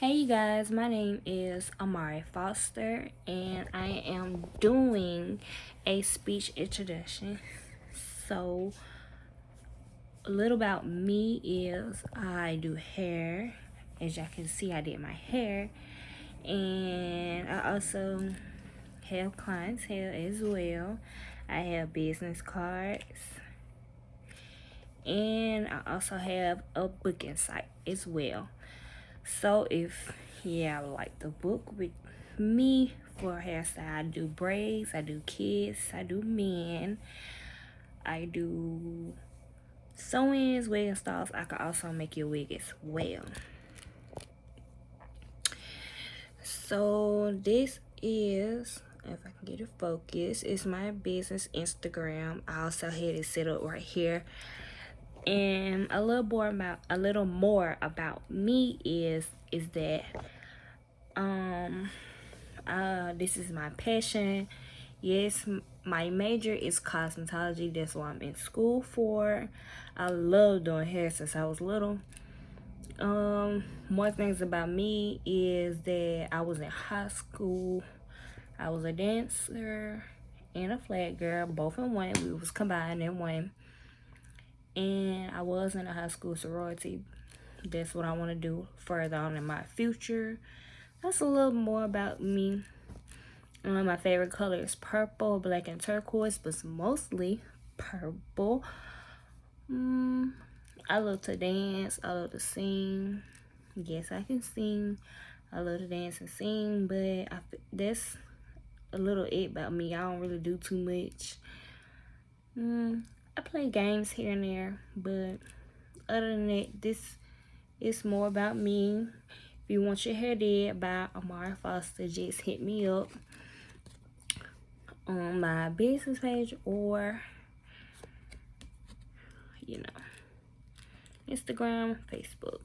Hey you guys, my name is Amari Foster and I am doing a speech introduction. So a little about me is I do hair. As y'all can see I did my hair and I also have clientele as well. I have business cards and I also have a booking site as well so if yeah like the book with me for hairstyle i do braids i do kids i do men i do sew-ins wig installs i can also make your wig as well. So this is if i can get it focused it's my business instagram. I also had it set up right here and a little more about a little more about me is is that um uh this is my passion. Yes my major is cosmetology. That's what i'm in school for. I love doing hair since i was little. Um more things about me is that i was in high school. I was a dancer and a flag girl both in one. We was combined in one and I was in a high school sorority. That's what I want to do further on in my future. That's a little more about me. Um, my favorite color is purple, black, and turquoise, but mostly purple. Mm, I love to dance. I love to sing. Yes, I can sing. I love to dance and sing, but I, that's a little it about me. I don't really do too much. Mm, I play games here and there, but other than that, this is more about me. If you want your hair did by Amara Foster, just hit me up on my business page or, you know, Instagram, Facebook.